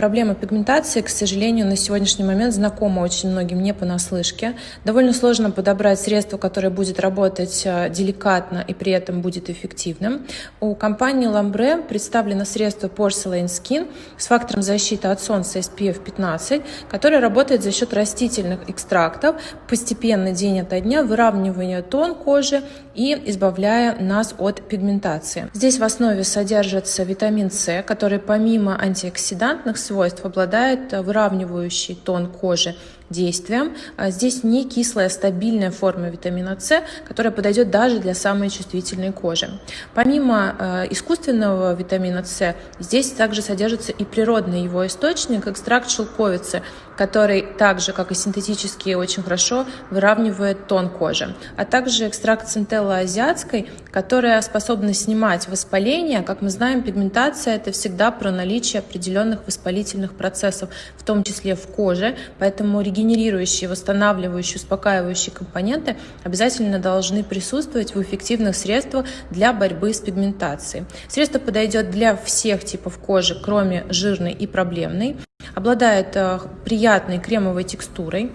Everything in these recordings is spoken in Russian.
Проблема пигментации, к сожалению, на сегодняшний момент знакома очень многим не понаслышке. Довольно сложно подобрать средство, которое будет работать э, деликатно и при этом будет эффективным. У компании Lambre представлено средство Porcelain Skin с фактором защиты от солнца SPF 15, которое работает за счет растительных экстрактов, постепенно день ото дня выравнивая тон кожи и избавляя нас от пигментации. Здесь в основе содержится витамин С, который помимо антиоксидантных обладает выравнивающий тон кожи действием. А здесь не кислая, стабильная форма витамина С, которая подойдет даже для самой чувствительной кожи. Помимо э, искусственного витамина С, здесь также содержится и природный его источник, экстракт шелковицы, который также, как и синтетические, очень хорошо выравнивает тон кожи. А также экстракт центелла азиатской, которая способна снимать воспаление. Как мы знаем, пигментация – это всегда про наличие определенных воспалительных процессов, в том числе в коже, поэтому регенерирующие, восстанавливающие, успокаивающие компоненты обязательно должны присутствовать в эффективных средствах для борьбы с пигментацией. Средство подойдет для всех типов кожи, кроме жирной и проблемной. Обладает э, приятной кремовой текстурой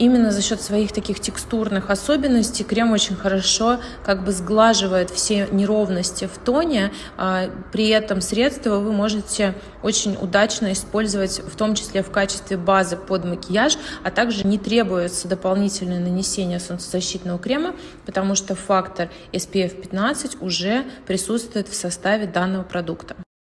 именно за счет своих таких текстурных особенностей крем очень хорошо как бы сглаживает все неровности в тоне. А при этом средство вы можете очень удачно использовать, в том числе в качестве базы под макияж, а также не требуется дополнительное нанесение солнцезащитного крема, потому что фактор SPF 15 уже присутствует в составе данного продукта.